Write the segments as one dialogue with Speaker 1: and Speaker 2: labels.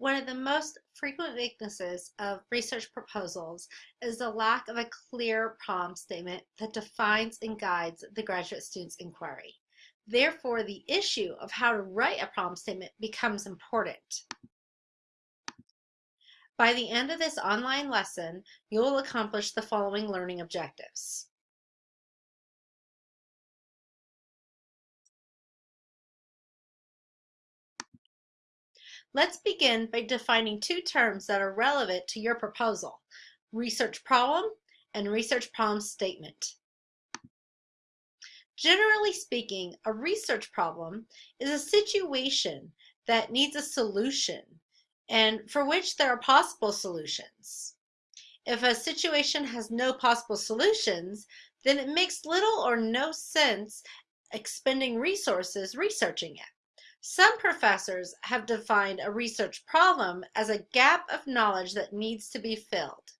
Speaker 1: One of the most frequent weaknesses of research proposals is the lack of a clear problem statement that defines and guides the graduate student's inquiry. Therefore, the issue of how to write a problem statement becomes important. By the end of this online lesson, you will accomplish the following learning objectives. Let's begin by defining two terms that are relevant to your proposal, research problem and research problem statement. Generally speaking, a research problem is a situation that needs a solution and for which there are possible solutions. If a situation has no possible solutions, then it makes little or no sense expending resources researching it. Some professors have defined a research problem as a gap of knowledge that needs to be filled.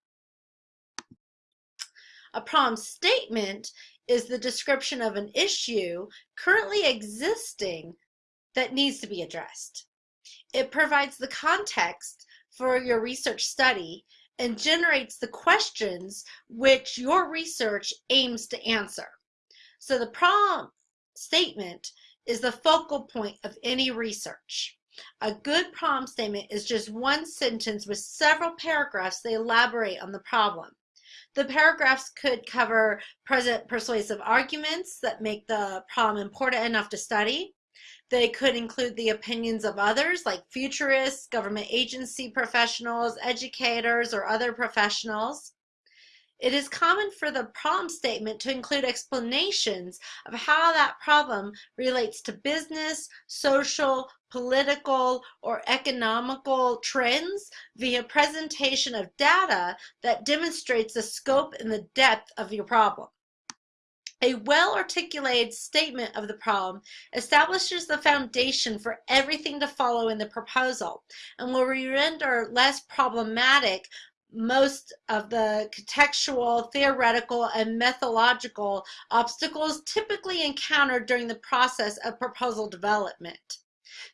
Speaker 1: A problem statement is the description of an issue currently existing that needs to be addressed. It provides the context for your research study and generates the questions which your research aims to answer. So the problem statement is the focal point of any research. A good problem statement is just one sentence with several paragraphs that elaborate on the problem. The paragraphs could cover present persuasive arguments that make the problem important enough to study. They could include the opinions of others like futurists, government agency professionals, educators, or other professionals. It is common for the problem statement to include explanations of how that problem relates to business, social, political, or economical trends via presentation of data that demonstrates the scope and the depth of your problem. A well-articulated statement of the problem establishes the foundation for everything to follow in the proposal and will render less problematic most of the contextual, theoretical, and methodological obstacles typically encountered during the process of proposal development.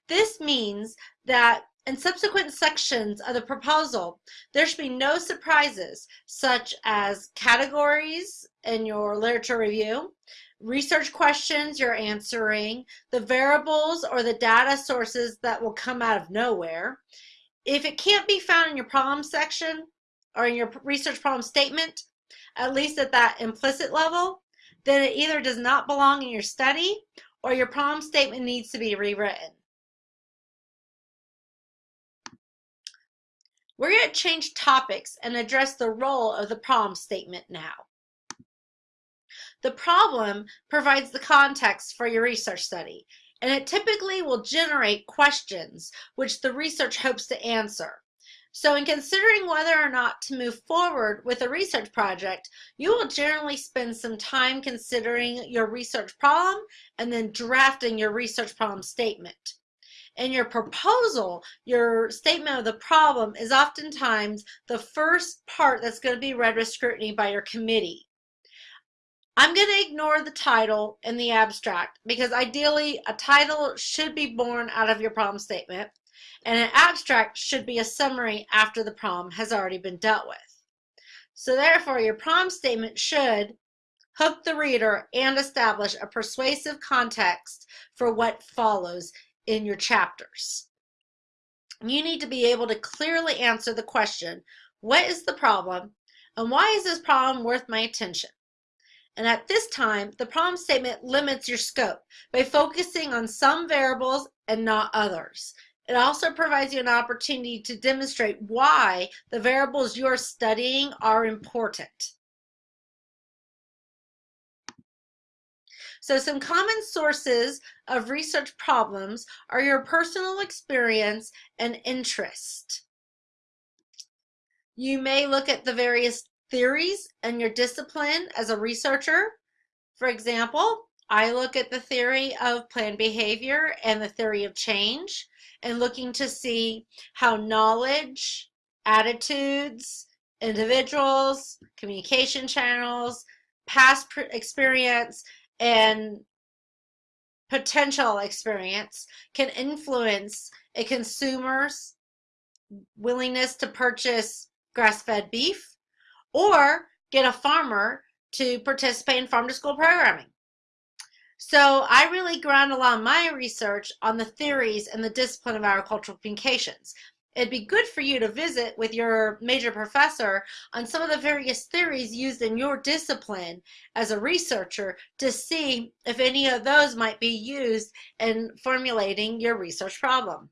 Speaker 1: This means that in subsequent sections of the proposal, there should be no surprises such as categories in your literature review, research questions you're answering, the variables or the data sources that will come out of nowhere. If it can't be found in your problem section, or in your research problem statement, at least at that implicit level, then it either does not belong in your study or your problem statement needs to be rewritten. We're going to change topics and address the role of the problem statement now. The problem provides the context for your research study, and it typically will generate questions which the research hopes to answer. So in considering whether or not to move forward with a research project, you will generally spend some time considering your research problem and then drafting your research problem statement. In your proposal, your statement of the problem is oftentimes the first part that's going to be read with scrutiny by your committee. I'm going to ignore the title and the abstract because ideally a title should be born out of your problem statement and an abstract should be a summary after the problem has already been dealt with. So therefore, your problem statement should hook the reader and establish a persuasive context for what follows in your chapters. You need to be able to clearly answer the question, what is the problem and why is this problem worth my attention? And at this time, the problem statement limits your scope by focusing on some variables and not others. It also provides you an opportunity to demonstrate why the variables you're studying are important. So some common sources of research problems are your personal experience and interest. You may look at the various theories in your discipline as a researcher. For example, I look at the theory of planned behavior and the theory of change and looking to see how knowledge, attitudes, individuals, communication channels, past experience, and potential experience can influence a consumer's willingness to purchase grass-fed beef or get a farmer to participate in farm to school programming. So I really ground a lot of my research on the theories and the discipline of agricultural communications. It'd be good for you to visit with your major professor on some of the various theories used in your discipline as a researcher to see if any of those might be used in formulating your research problem.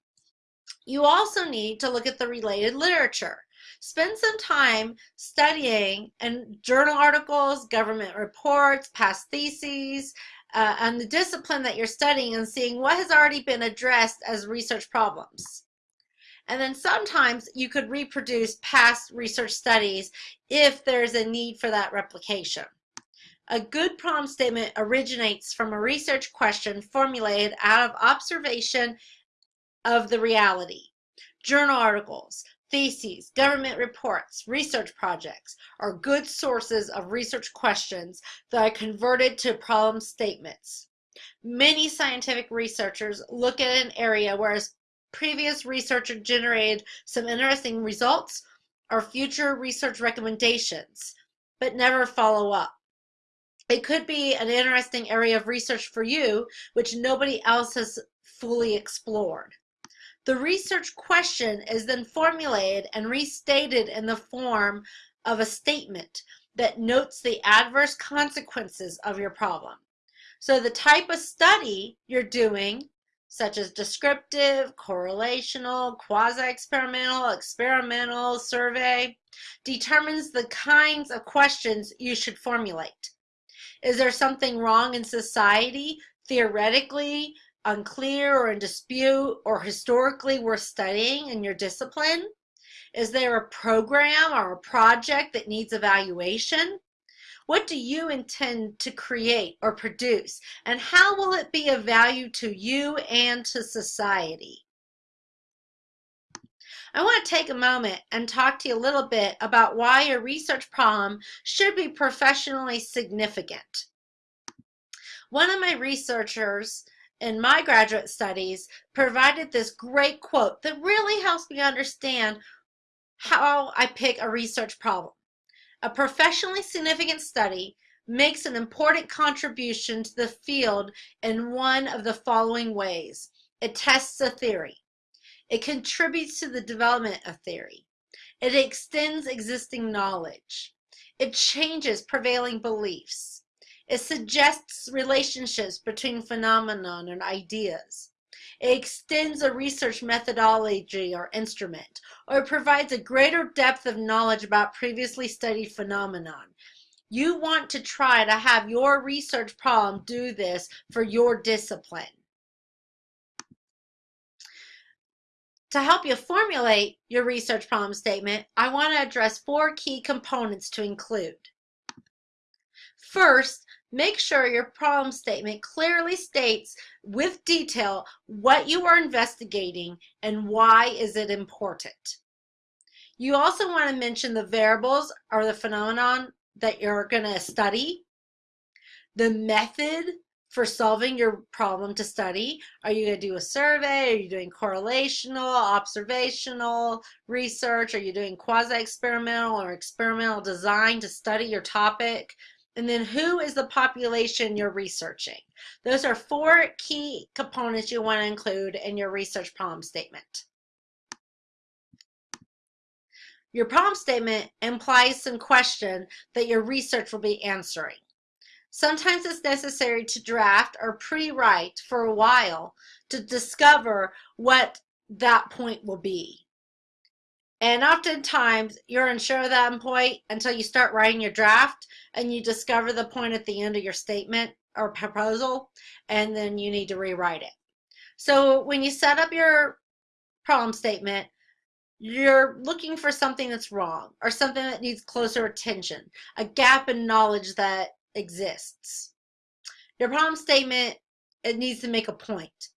Speaker 1: You also need to look at the related literature. Spend some time studying and journal articles, government reports, past theses, uh, and the discipline that you're studying and seeing what has already been addressed as research problems. And then sometimes you could reproduce past research studies if there's a need for that replication. A good problem statement originates from a research question formulated out of observation of the reality. Journal articles, theses, government reports, research projects are good sources of research questions that are converted to problem statements. Many scientific researchers look at an area where previous research generated some interesting results or future research recommendations, but never follow up. It could be an interesting area of research for you, which nobody else has fully explored. The research question is then formulated and restated in the form of a statement that notes the adverse consequences of your problem. So the type of study you're doing, such as descriptive, correlational, quasi-experimental, experimental, survey, determines the kinds of questions you should formulate. Is there something wrong in society, theoretically, unclear or in dispute or historically worth studying in your discipline? Is there a program or a project that needs evaluation? What do you intend to create or produce and how will it be of value to you and to society? I want to take a moment and talk to you a little bit about why your research problem should be professionally significant. One of my researchers in my graduate studies provided this great quote that really helps me understand how I pick a research problem. A professionally significant study makes an important contribution to the field in one of the following ways. It tests a theory. It contributes to the development of theory. It extends existing knowledge. It changes prevailing beliefs. It suggests relationships between phenomenon and ideas. It extends a research methodology or instrument, or it provides a greater depth of knowledge about previously studied phenomenon. You want to try to have your research problem do this for your discipline. To help you formulate your research problem statement, I want to address four key components to include. First, make sure your problem statement clearly states with detail what you are investigating and why is it important. You also want to mention the variables or the phenomenon that you're going to study, the method for solving your problem to study. Are you going to do a survey? Are you doing correlational, observational research? Are you doing quasi-experimental or experimental design to study your topic? And then who is the population you're researching? Those are four key components you want to include in your research problem statement. Your problem statement implies some question that your research will be answering. Sometimes it's necessary to draft or pre-write for a while to discover what that point will be. And oftentimes you're unsure of that point until you start writing your draft and you discover the point at the end of your statement or proposal and then you need to rewrite it. So when you set up your problem statement, you're looking for something that's wrong or something that needs closer attention, a gap in knowledge that exists. Your problem statement, it needs to make a point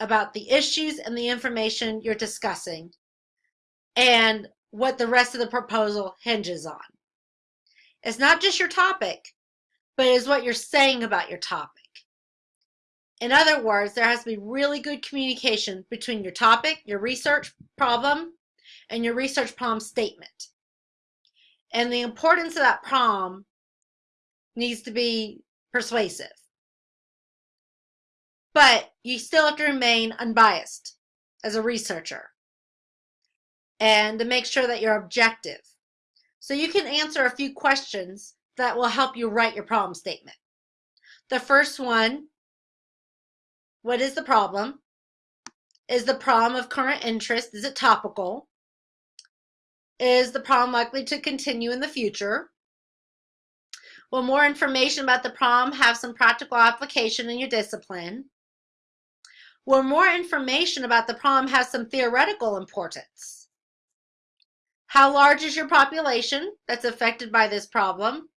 Speaker 1: about the issues and the information you're discussing and what the rest of the proposal hinges on. It's not just your topic, but it's what you're saying about your topic. In other words, there has to be really good communication between your topic, your research problem, and your research problem statement. And the importance of that problem needs to be persuasive. But you still have to remain unbiased as a researcher and to make sure that you're objective. So you can answer a few questions that will help you write your problem statement. The first one, what is the problem? Is the problem of current interest? Is it topical? Is the problem likely to continue in the future? Will more information about the problem have some practical application in your discipline? Will more information about the problem have some theoretical importance? How large is your population that's affected by this problem?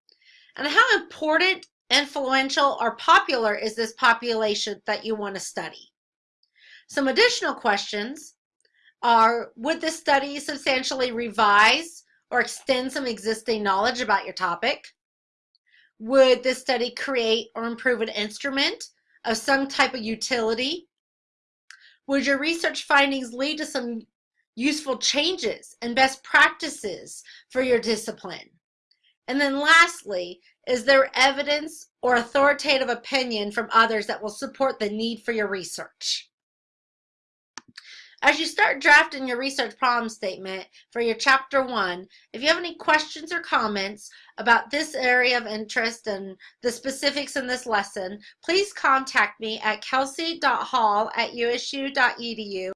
Speaker 1: And how important, influential, or popular is this population that you want to study? Some additional questions are, would this study substantially revise or extend some existing knowledge about your topic? Would this study create or improve an instrument of some type of utility? Would your research findings lead to some useful changes and best practices for your discipline? And then lastly, is there evidence or authoritative opinion from others that will support the need for your research? As you start drafting your research problem statement for your chapter one, if you have any questions or comments about this area of interest and the specifics in this lesson, please contact me at kelsey.hall at usu.edu